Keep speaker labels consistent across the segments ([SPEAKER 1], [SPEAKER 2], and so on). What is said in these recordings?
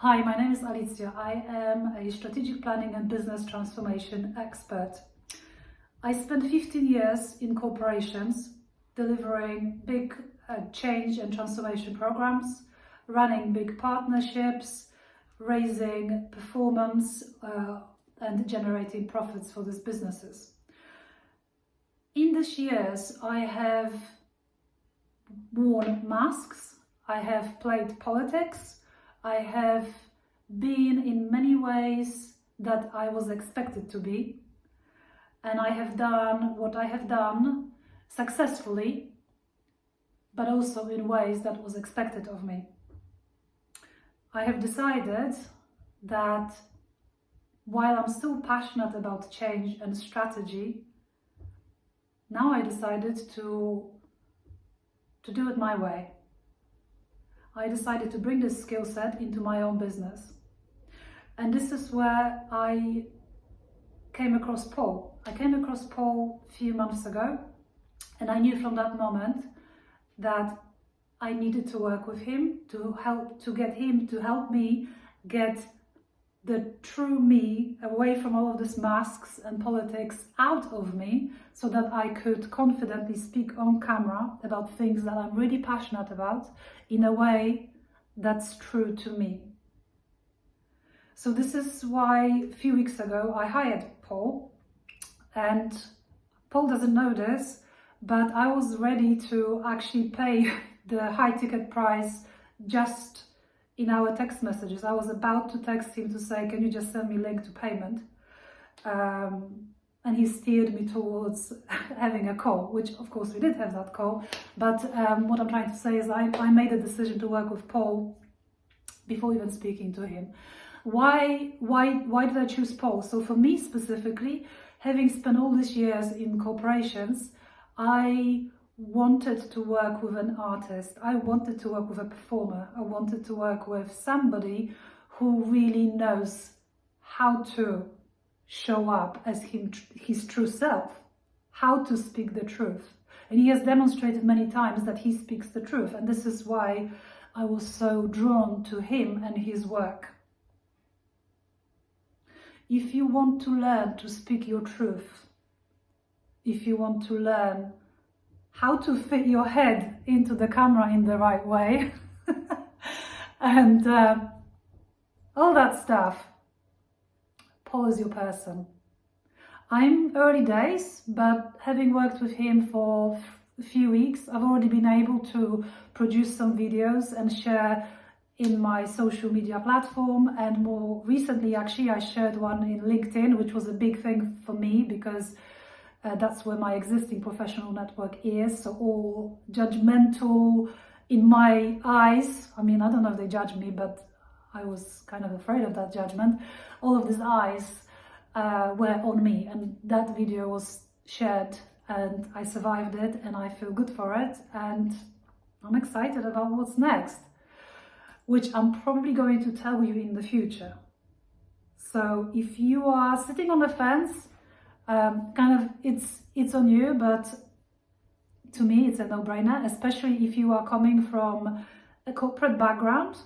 [SPEAKER 1] Hi, my name is Alicja. I am a strategic planning and business transformation expert. I spent 15 years in corporations delivering big uh, change and transformation programs, running big partnerships, raising performance uh, and generating profits for these businesses. In these years, I have worn masks, I have played politics, I have been in many ways that I was expected to be and I have done what I have done successfully but also in ways that was expected of me. I have decided that while I'm still passionate about change and strategy, now I decided to, to do it my way. I decided to bring this skill set into my own business. And this is where I came across Paul. I came across Paul a few months ago and I knew from that moment that I needed to work with him to help to get him to help me get the true me away from all of these masks and politics out of me so that I could confidently speak on camera about things that I'm really passionate about in a way that's true to me. So this is why a few weeks ago I hired Paul and Paul doesn't know this but I was ready to actually pay the high ticket price just in our text messages. I was about to text him to say, can you just send me link to payment? Um, and he steered me towards having a call, which of course we did have that call. But um, what I'm trying to say is I, I made a decision to work with Paul before even speaking to him. Why, why, why did I choose Paul? So for me specifically, having spent all these years in corporations, I wanted to work with an artist. I wanted to work with a performer. I wanted to work with somebody who really knows how to show up as him, his true self, how to speak the truth. And he has demonstrated many times that he speaks the truth. And this is why I was so drawn to him and his work. If you want to learn to speak your truth, if you want to learn how to fit your head into the camera in the right way and uh, all that stuff. Paul your person. I'm early days, but having worked with him for a few weeks, I've already been able to produce some videos and share in my social media platform and more recently actually I shared one in LinkedIn which was a big thing for me because uh, that's where my existing professional network is. So all judgmental in my eyes, I mean, I don't know if they judge me, but I was kind of afraid of that judgment. All of these eyes uh, were on me and that video was shared and I survived it and I feel good for it and I'm excited about what's next, which I'm probably going to tell you in the future. So if you are sitting on the fence um, kind of it's it's on you but to me it's a no-brainer especially if you are coming from a corporate background.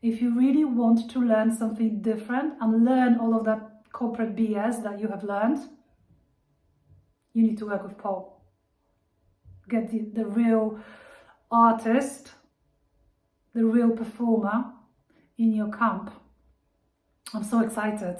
[SPEAKER 1] If you really want to learn something different and learn all of that corporate BS that you have learned you need to work with Paul. Get the, the real artist the real performer in your camp. I'm so excited